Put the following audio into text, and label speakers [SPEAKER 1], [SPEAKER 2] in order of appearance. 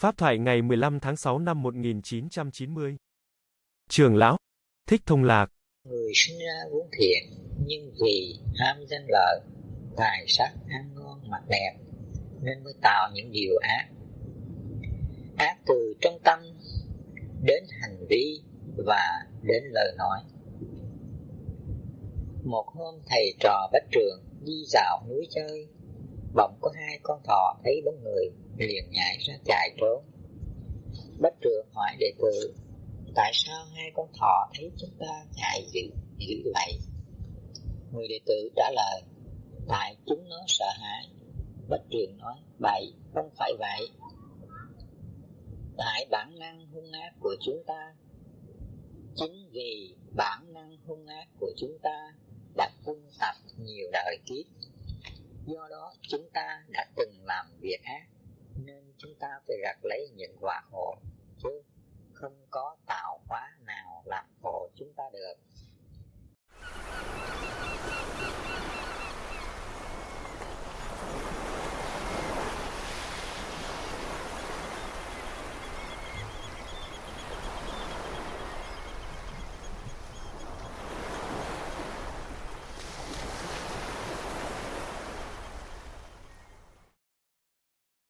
[SPEAKER 1] Pháp thoại ngày 15 tháng 6 năm 1990 Trường lão Thích Thông Lạc
[SPEAKER 2] Người sinh ra vốn thiện nhưng vì ham danh lợi, tài sắc ăn ngon mặc đẹp nên mới tạo những điều ác. Ác từ trong tâm đến hành vi và đến lời nói. Một hôm thầy trò Bách Trường đi dạo núi chơi, bỗng có hai con thỏ thấy bóng người liền nhảy ra chạy trốn. Bách Trường hỏi đệ tử, tại sao hai con thỏ thấy chúng ta chạy dữ, dữ vậy? Người đệ tử trả lời, tại chúng nó sợ hãi. Bách Trường nói, bậy, không phải vậy. Tại bản năng hung ác của chúng ta chính vì bản năng hung ác của chúng ta đã quân tập nhiều đời kiếp do đó, chúng ta đã từng làm việc ác, nên chúng ta phải gặt lấy những quả khổ, chứ không có tạo hóa nào làm khổ chúng ta được.